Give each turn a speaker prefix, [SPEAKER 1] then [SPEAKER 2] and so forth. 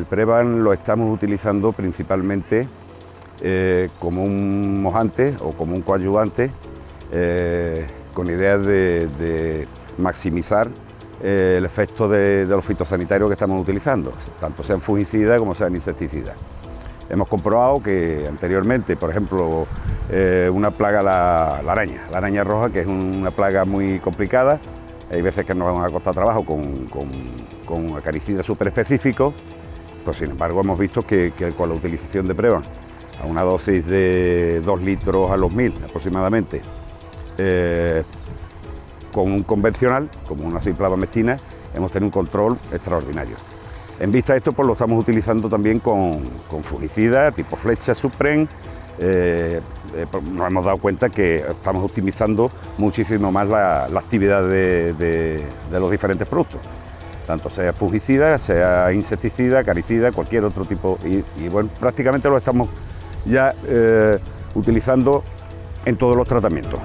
[SPEAKER 1] El Prevan lo estamos utilizando principalmente eh, como un mojante o como un coadyuvante eh, con ideas de, maximizar eh, el efecto de, los fitosanitarios que estamos utilizando, tanto sean fungicidas como sean insecticidas. Hemos comprobado que anteriormente, por ejemplo, una plaga, la, araña, la araña roja, que es una plaga muy complicada, hay veces que nos ha costado trabajo con, con, con acaricidas súper específicos, pues sin embargo hemos visto que, con la utilización de Prevan a una dosis de 2 litros a los 1000 aproximadamente, eh, con un convencional, como una simple mestina, hemos tenido un control extraordinario. En vista de esto, pues lo estamos utilizando también con, con fungicida, tipo flecha, Supren. Eh, eh, pues, nos hemos dado cuenta que estamos optimizando muchísimo más la, actividad de los diferentes productos tanto sea fungicida, sea insecticida, acaricida, cualquier otro tipo. Y, bueno, prácticamente lo estamos ya eh, utilizando en todos los tratamientos.